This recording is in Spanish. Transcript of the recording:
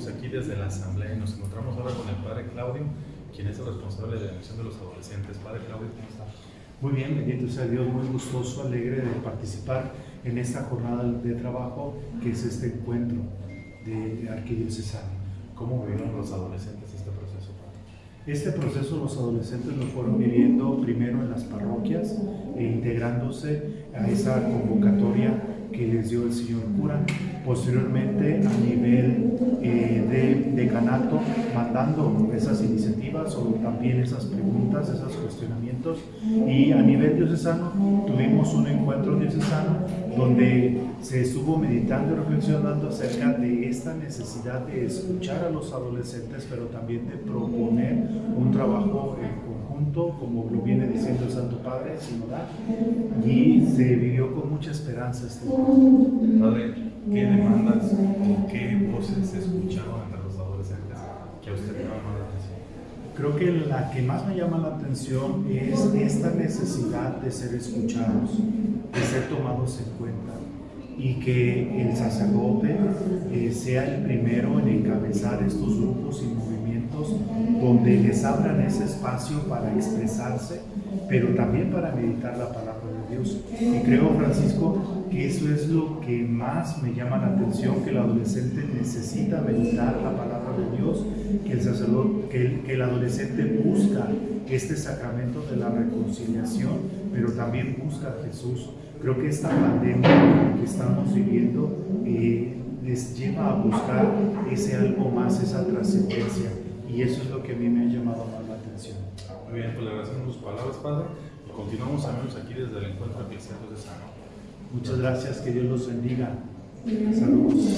seguimos aquí desde la asamblea y nos encontramos ahora con el padre Claudio, quien es el responsable de la misión de los adolescentes. Padre Claudio, ¿cómo está? Muy bien, bendito sea Dios, muy gustoso, alegre de participar en esta jornada de trabajo que es este encuentro de arquidiocesano. ¿Cómo vivieron los adolescentes este proceso? Padre? Este proceso los adolescentes lo fueron viviendo primero en las parroquias e integrándose a esa convocatoria que les dio el señor cura, posteriormente a nivel decanato, mandando esas iniciativas o también esas preguntas, esos cuestionamientos, y a nivel diocesano tuvimos un encuentro diocesano donde se estuvo meditando y reflexionando acerca de esta necesidad de escuchar a los adolescentes, pero también de proponer un trabajo en conjunto, como lo viene diciendo el Santo Padre, sinodal, y se vivió con mucha esperanza este Padre, ¿qué demandas o qué voces se escucharon entre los que a usted le llama la atención? Creo que la que más me llama la atención es esta necesidad de ser escuchados, de ser tomados en cuenta y que el sacerdote eh, sea el primero en encabezar estos grupos y movimientos donde les abran ese espacio para expresarse, pero también para meditar la palabra de Dios. Y creo, Francisco, que eso es lo que más me llama la atención, que el adolescente necesita meditar la palabra de Dios, que el sacerdote, que el, que el adolescente busca este sacramento de la reconciliación, pero también busca a Jesús. Creo que esta pandemia que estamos viviendo eh, les lleva a buscar ese algo más, esa trascendencia. Y eso es lo que a mí me ha llamado más la atención. Muy bien, pues le agradecemos sus palabras, Padre. Continuamos, amigos, aquí desde el encuentro de Sano. Muchas gracias, que Dios los bendiga. Saludos.